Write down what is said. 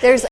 There's